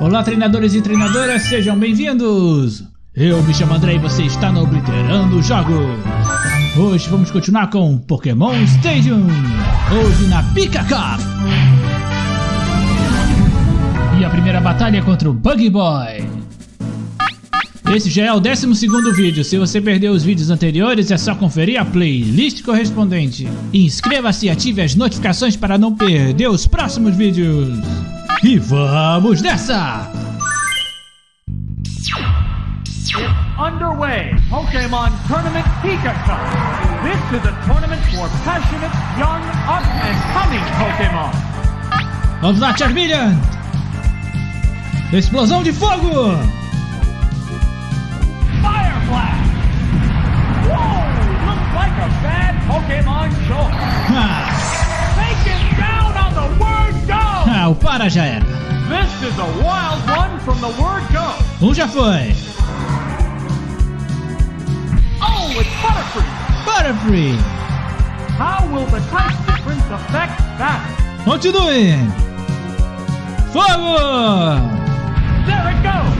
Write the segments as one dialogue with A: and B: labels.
A: Olá treinadores e treinadoras, sejam bem-vindos! Eu me chamo André e você está no Obliterando Jogos! Hoje vamos continuar com Pokémon Stadium! Hoje na Pika Cup! E a primeira batalha é contra o Buggy Boy! Esse já é o 12 vídeo, se você perdeu os vídeos anteriores é só conferir a playlist correspondente. Inscreva-se e ative as notificações para não perder os próximos vídeos! E vamos nessa!
B: underway. Pokemon Tournament Pika Cup. This is a tournament for passionate, young, up and coming Pokemon.
A: Vamos lá, Charmeleon! Explosão de fogo!
B: Fire Blast! Go!
A: O para já era.
B: This is a wild one from the word go.
A: Um já foi.
B: Oh, it's Butterfree!
A: Butterfree!
B: How will the type difference affect that?
A: Continue! Fogo!
B: There it goes!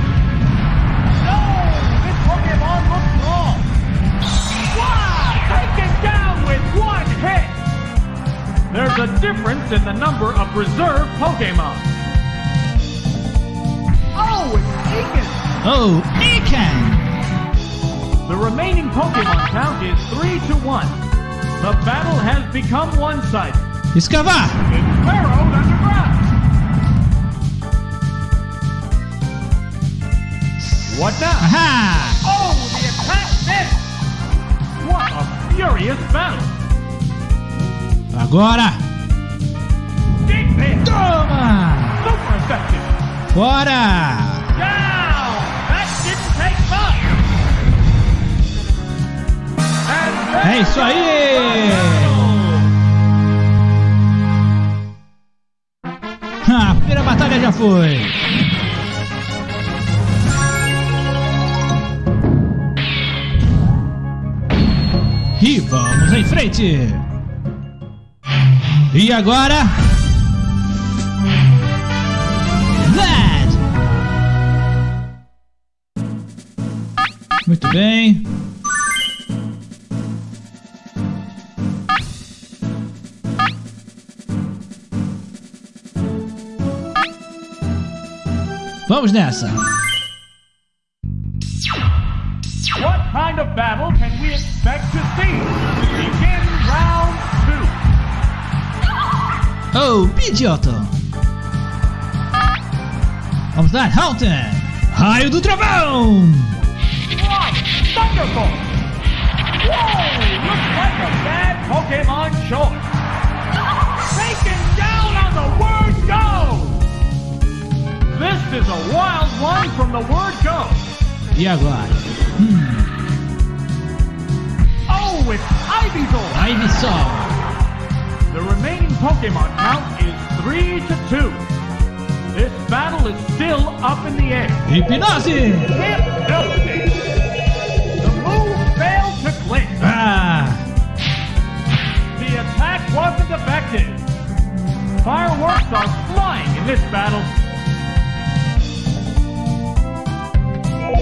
B: There's a difference in the number of reserve Pokemon. Oh, it's Egan!
A: Oh, Ikan!
B: The remaining Pokemon count is 3 to 1. The battle has become one-sided.
A: Escavar!
B: It's burrowed underground. What now?
A: Aha!
B: Oh, the attack missed! What a furious battle! Much! And there
A: É isso aí! Ah, a primeira batalha já foi! E vamos em frente! E agora? Muito bem. Vamos nessa!
B: What kind of battle can we expect to
A: Oh, Pidgeotto! Vamos lá, Halton! Raio do Trovão!
B: One, Thunderbolt! Whoa! Looks like a bad Pokemon choice. Taken down on the word go! This is a wild one from the word go.
A: E agora?
B: Oh, it's Ivysaur!
A: Ivysaur!
B: Pokemon count is 3 to 2. This battle is still up in the air.
A: Hipnose!
B: Hypnosis! The move failed to clinch.
A: Ah!
B: The attack wasn't effective. Fireworks are flying in this battle.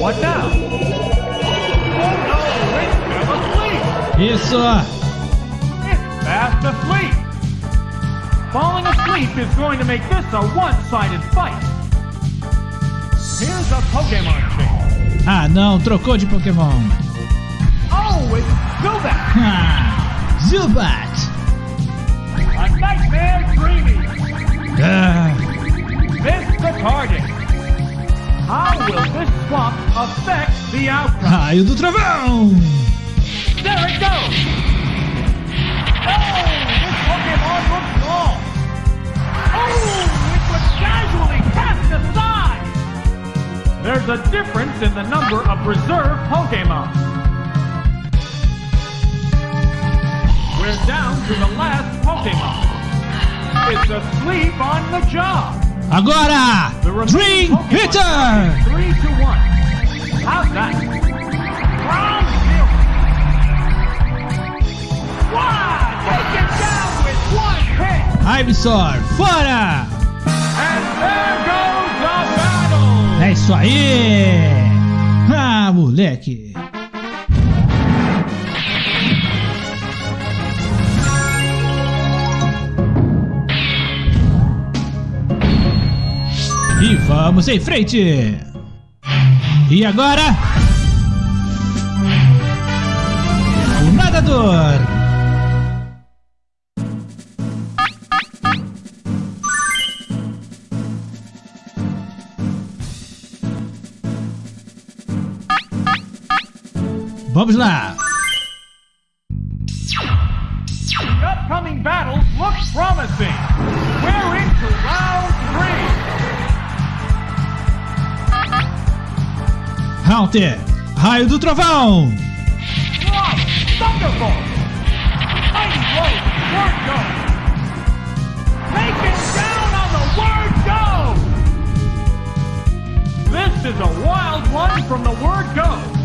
B: What now? Oh no, it's fell asleep.
A: Isso!
B: It's fast asleep. Falling asleep is going to make this a one-sided fight. Here's a Pokemon change.
A: Ah, não, trocou de Pokémon.
B: Oh, it's Zubat.
A: Ah! Zubat!
B: A nightmare dreaming.
A: Ah!
B: The target. How will this swap affect the outcome?
A: Raio do Trovão!
B: There it goes! Oh, this Pokemon looks There's a difference in the number of reserve Pokemon. We're down to the last Pokemon. It's asleep on the job.
A: Agora!
B: the
A: Dream
B: Eater! 3 to one. How's that?
A: Ivysaur, fora!
B: Battle.
A: isso aí! Ah, moleque! E vamos em frente! E agora? O nadador! Lá!
B: The upcoming battles look promising. We're into round three.
A: Haunter, raio do trovão!
B: One, Thunderbolt. Mighty blow, word go. Taken down on the word go. This is a wild one from the word go.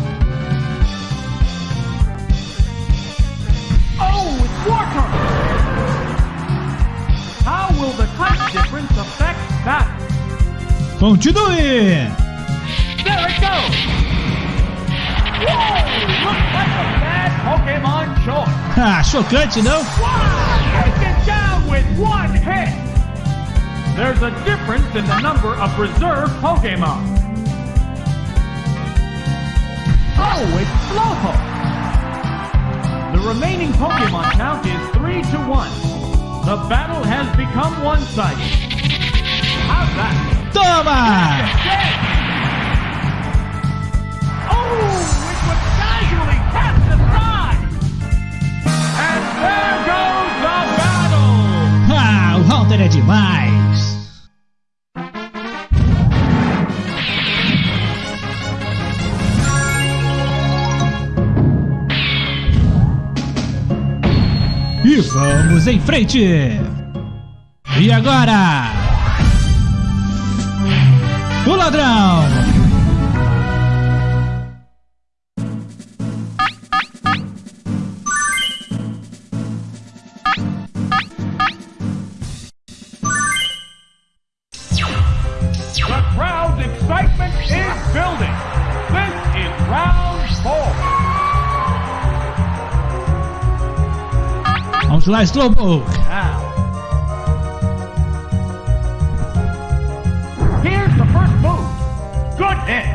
B: Oh, it's turn. How will the type difference affect that?
A: Continue!
B: There it goes! Whoa! Looks like a bad Pokemon choice.
A: Ah, chocante, não?
B: Wow! Taken down with one hit! There's a difference in the number of reserve Pokemon. Oh, it's Slowpoke! The remaining Pokemon count is 3 to 1. The battle has become one-sided. How's that?
A: Toma!
B: Oh, it was casually cast aside! And there goes the battle!
A: Ah, o Haunter é demais! E vamos em frente! E agora? O ladrão!
B: The crowd's excitement is building.
A: Lá, Slowpoke!
B: Here's the first move. Good hit.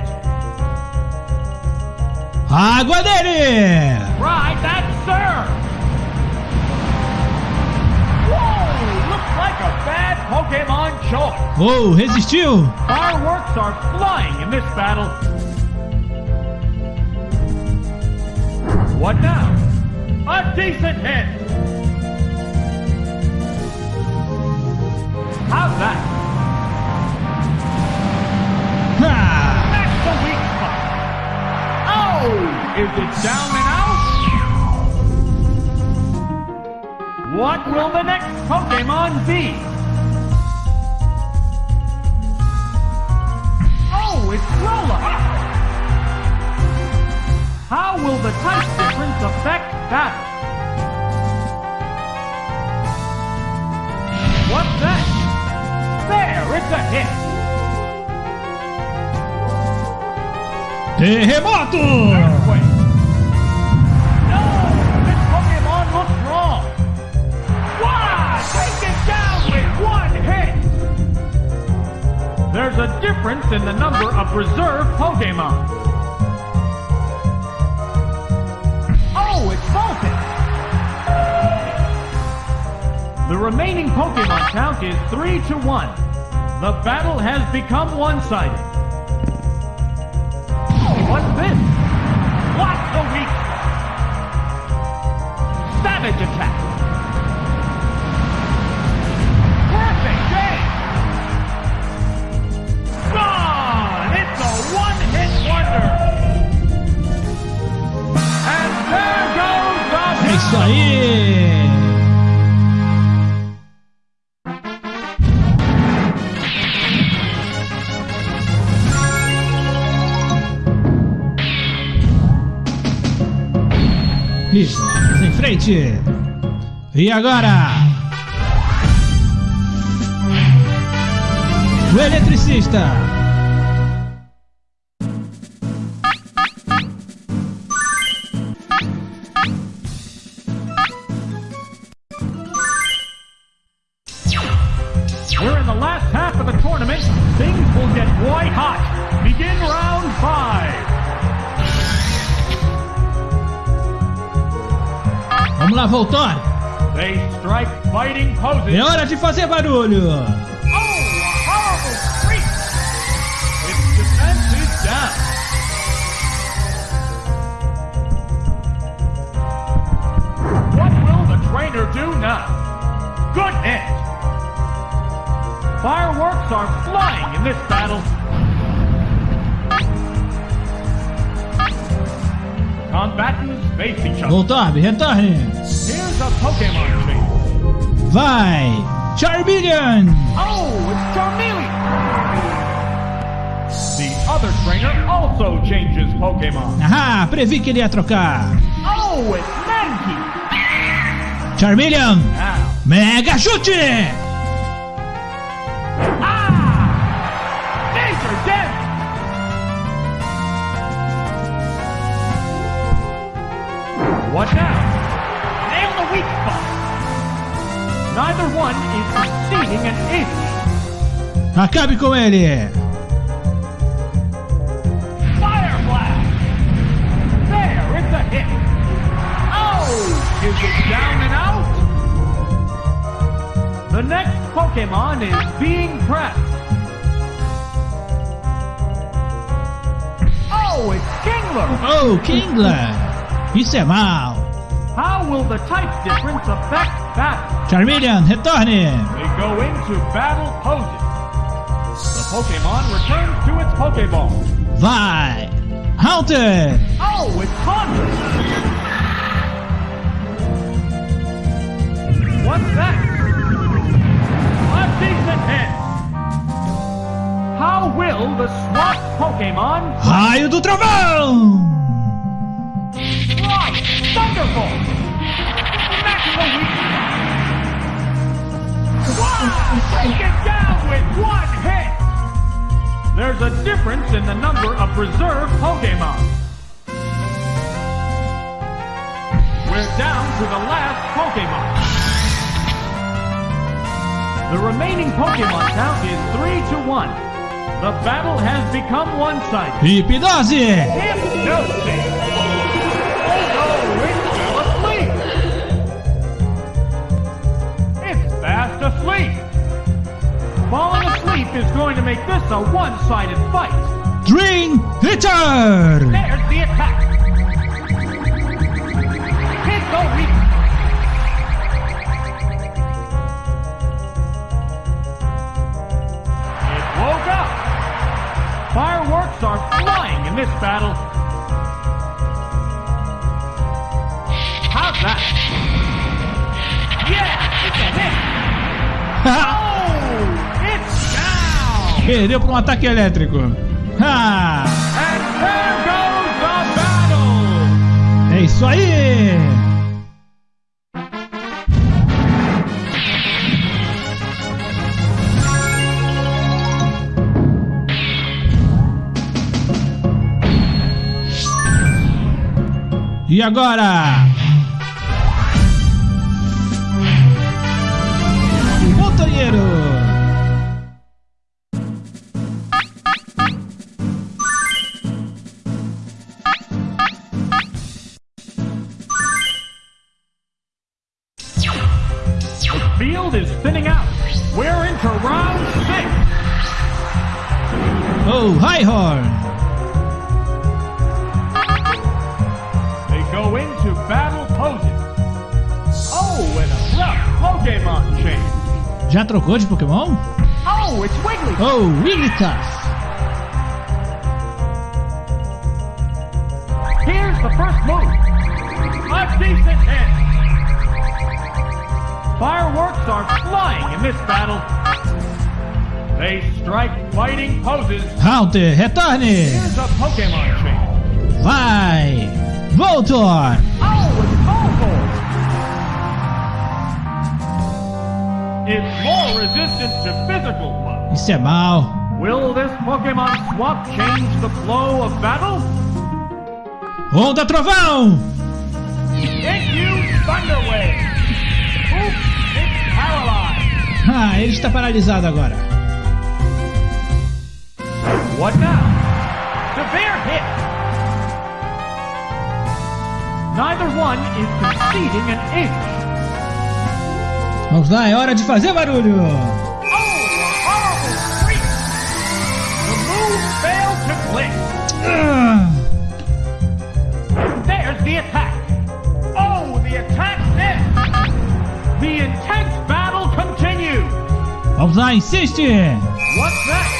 A: Água dele!
B: Right, that's serve. Whoa, looks like a bad Pokemon choice.
A: Oh, resistiu!
B: Fireworks are flying in this battle. What now? A decent hit. How's that?
A: Ah,
B: That's the weak spot. Oh, is it down and out? What will the next Pokemon be? Oh, it's Lola. How will the type difference affect that? What's that? There, it's a hit.
A: terremoto!
B: Earthquake. No, this Pokemon looks wrong. Wow, taken down with one hit. There's a difference in the number of reserve Pokemon. Remaining Pokemon count is 3 to 1. The battle has become one-sided. What's this? What's the weak? Savage attack. Perfect game. Gone. It's a one-hit wonder. And there goes the
A: É isso aí! Frente! E agora? O eletricista!
B: envoltório.
A: É hora de fazer barulho. Voltorb, retorne. Vai. Charmeleon.
B: Oh, it's Charmeleon! The other trainer also changes Pokemon.
A: Ah, previ que ele ia trocar.
B: Oh, it's Mankey!
A: Charmeleon.
B: Now.
A: Mega chute. Acabe com ele.
B: Fire blast! There, it's a hit. Oh, is it down and out? The next Pokemon is being pressed. Oh, it's Kingler!
A: Oh, Kingler. Isso é mal.
B: How will the type difference affect battle?
A: Charmeleon, retorne.
B: They go into battle poses. The Pokemon returns to its Pokeball.
A: Vai. Haunter.
B: Oh, it's Haunter! What's that? A decent hit! How will the swapped Pokemon
A: Raio do trovão.
B: fly? Thunderbolt! Take it down with one hit! There's a difference in the number of reserve Pokemon. We're down to the last Pokemon. The remaining Pokemon count is 3 to 1. The battle has become one-sided.
A: Hipnose.
B: Hypnosis! Falling asleep is going to make this a one-sided fight.
A: Dream Eater.
B: There's the attack! Hit the weak! It woke up! Fireworks are flying in this battle. How's that? Yeah, it's a hit!
A: Perdeu por um ataque elétrico.
B: Ha!
A: É isso aí! E agora?
B: Field is thinning out. We're into round six.
A: Oh, High Horn.
B: They go into battle poses. Oh, and a rough Pokemon change.
A: Já trocou de Pokémon?
B: Oh, it's Wiggly.
A: Oh, Wigglytuff.
B: Here's the first move. A decent hit. Fireworks are flying in this battle. They strike fighting poses.
A: Haunter, retorne.
B: Here's a Pokemon change.
A: Vai. Voltor.
B: Oh, it's Voltorb. It's more resistant to physical blows.
A: Isso é mal.
B: Will this Pokemon swap change the flow of battle?
A: Onda Trovão.
B: It used Thunder Wave.
A: Ah, ele está paralisado agora.
B: What now? Severe hit. neither one is conceding an inch.
A: Vamos lá, é hora de fazer barulho.
B: Oh! The move failed to click.
A: Ah,
B: What's that?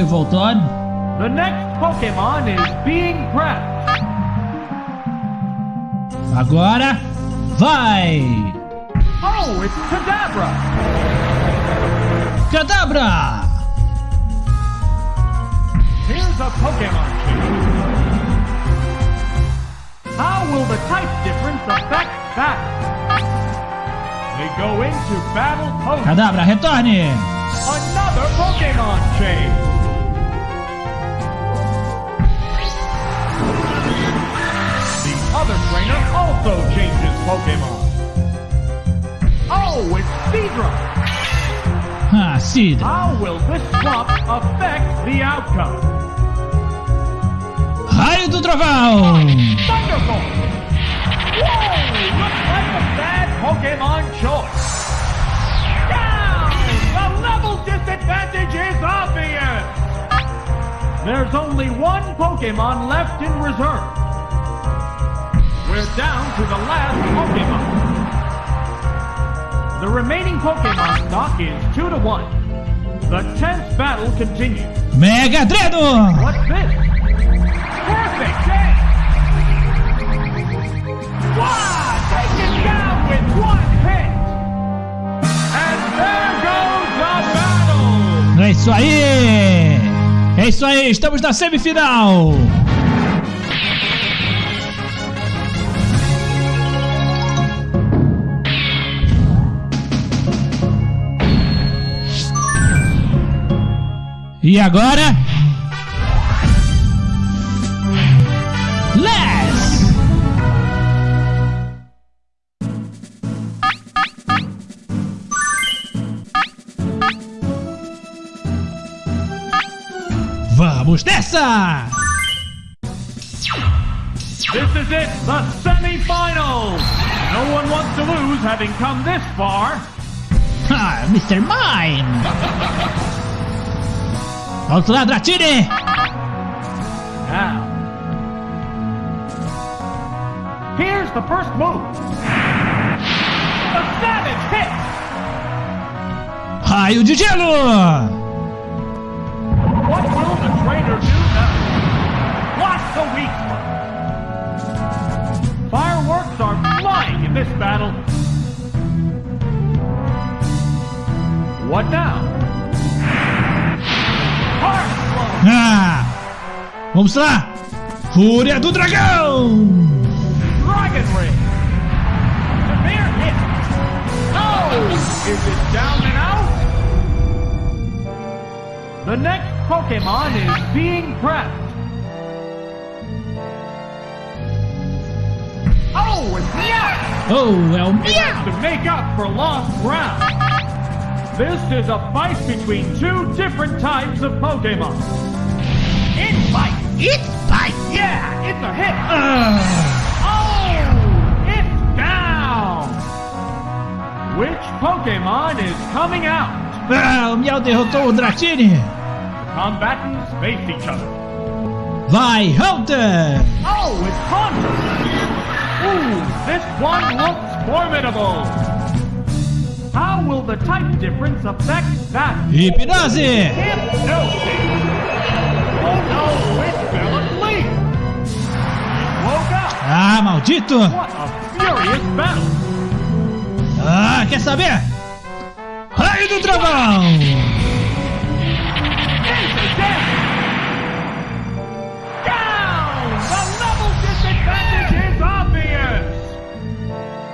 A: Trabalho, Voltor.
B: The next Pokemon is being prepped.
A: Agora vai.
B: Oh, it's Kadabra.
A: Cadabra.
B: Here's a Pokemon change. How will the type difference affect battle? They go into battle pose.
A: Cadabra, retorne.
B: Another Pokemon change. Other trainer also changes Pokemon. Oh, it's Seadra.
A: Ah, Seadra.
B: How will this swap affect the outcome?
A: Raio do Trovão.
B: Thunderbolt! Whoa! Looks like a bad Pokemon choice. Down! The level disadvantage is obvious! There's only one Pokemon left in reserve. We're down to the last Pokemon. The remaining Pokemon stock is 2 to 1. The tense battle continues.
A: Mega Dreno.
B: What's this? Perfect game! Wow! Taken down with one hit! And there goes the battle!
A: É isso aí. É isso aí, estamos na semifinal. E agora? Les! Vamos nessa!
B: This is it, the semifinals! No one wants to lose having come this far.
A: Ah, Mr. Mime! Vamos lá, Dratini!
B: Now. Here's the first move. A savage hit!
A: Raio de gelo!
B: What will the trainer do now? What's the weak spot? Fireworks are flying in this battle. What now?
A: Ah! Vamos lá! Fúria do Dragão!
B: Dragon Rage! Severe hit! Oh! Is it down and out? The next Pokemon is being prepped. Oh, it's Meowth!
A: Oh,
B: It has to make up for lost ground. This is a fight between two different types of Pokemon. It's fight! It's fight! Yeah, it's a hit!
A: Ah!
B: Oh! It's down! Which Pokemon is coming out?
A: Ah, o Miau derrotou o Dratini!
B: Combatants face each other.
A: Vai, Haunter!
B: Oh, it's Haunter! Ooh, this one looks formidable! How will the type difference affect that?
A: Hipnose!
B: Hypnosis! Oh no, it fell asleep! It woke up!
A: Ah, maldito!
B: What a furious battle!
A: Ah, quer saber? Raio do Trovão!
B: Damage!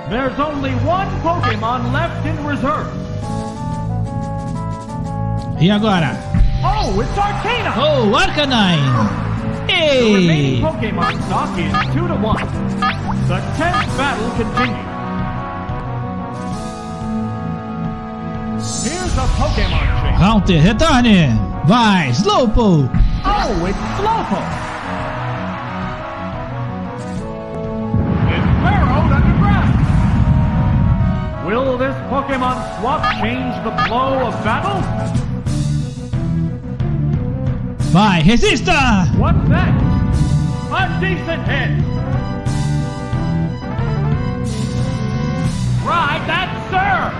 B: There's only one Pokemon left in reserve.
A: E agora?
B: Oh, it's Arcanine!
A: Oh, Arcanine! Hey!
B: The remaining Pokemon stock is 2 to 1. The tenth battle continues. Here's a Pokemon change.
A: Haunter, retorne! Vai, Slowpoke!
B: Oh, it's Slowpoke! Will this Pokemon swap change the flow of battle?
A: Vai, resista!
B: What's that? A decent hit! Right, that sir!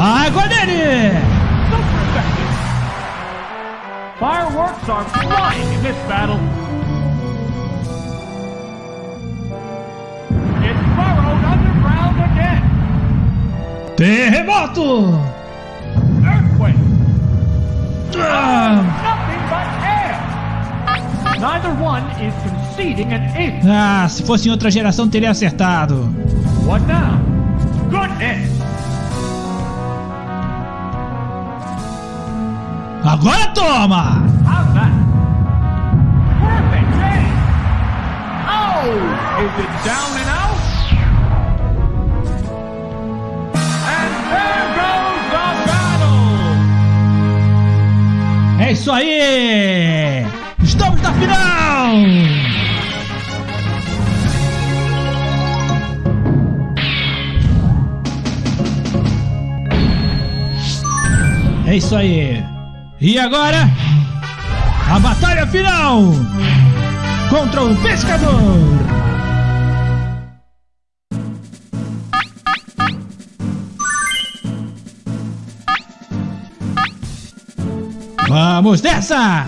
A: Água nele!
B: Super effective! Fireworks are flying in this battle.
A: Terremoto!
B: Earthquake!
A: Ah,
B: Nothing but air! Neither one is conceding an inch.
A: Ah, se fosse em outra geração teria acertado.
B: What now? Good hit!
A: Agora toma!
B: How's that? Perfect! Oh! Is it down and out?
A: É isso aí! Estamos na final! É isso aí! E agora? A batalha final! Contra o pescador! Vamos nessa!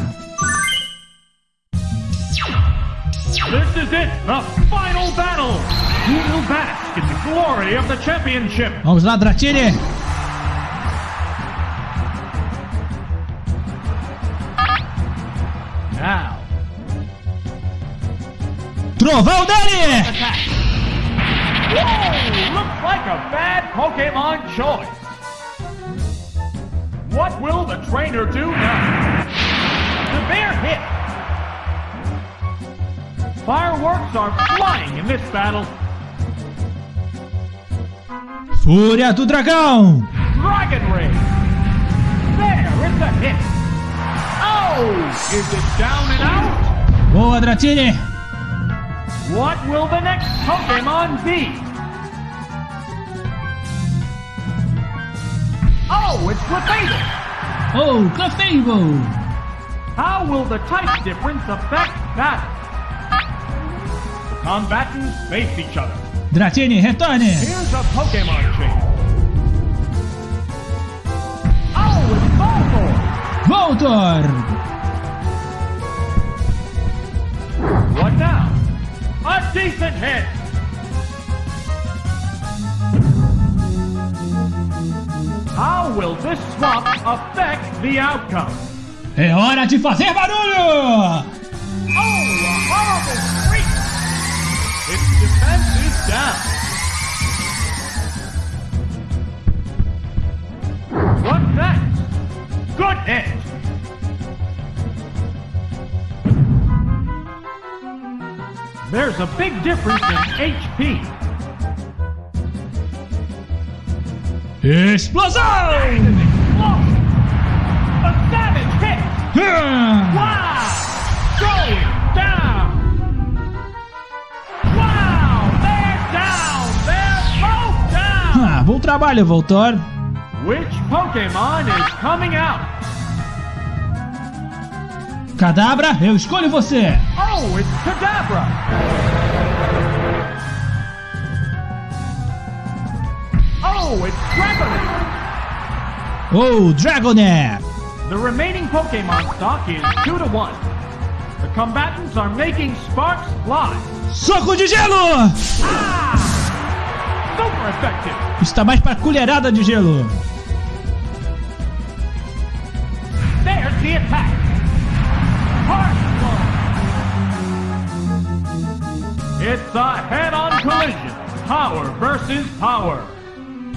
B: This is it, the final battle! Who will bask in the glory of the championship?
A: Vamos lá, Dratini!
B: Now,
A: Trovão dele!
B: Whoa! Looks like a bad Pokemon choice. What will the trainer do now? Severe hit. Fireworks are flying in this battle.
A: Fúria do Dragão!
B: Dragon Rage. There is a hit. Oh! Is it down and out?
A: Boa, Dratini!
B: What will the next Pokemon be? Oh, it's Clefable!
A: Oh, Clefable!
B: How will the type difference affect battle? The combatants face each other.
A: Dratini, retorne!
B: Here's a Pokemon change. Oh, it's Bulbasaur!
A: Voltor!
B: What now? A decent hit! How will this swap affect the outcome?
A: É hora de fazer barulho!
B: Oh, a horrible freak! Its defense is down. What's next? Good hit! There's a big difference in HP. Down!
A: Ah, bom trabalho, Voltor!
B: Which Pokemon is coming out?
A: Cadabra, eu escolho você!
B: Oh, it's Kadabra! Oh, Dragonair! The remaining Pokemon stock is 2 to 1. The combatants are making sparks fly.
A: Soco de gelo!
B: Ah! Super effective!
A: Está mais para colherada de gelo.
B: There's the attack! Hard blow! It's a head-on collision. power versus power.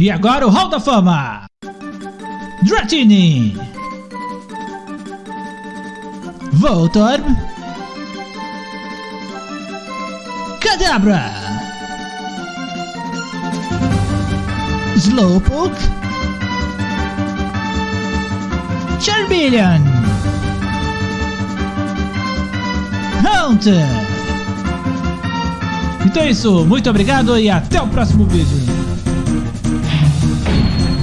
A: E agora o Hall da Fama! Dratini! Voltorb! Kadabra! Slowpoke! Charmeleon! Haunter! Então é isso, muito obrigado e até o próximo vídeo!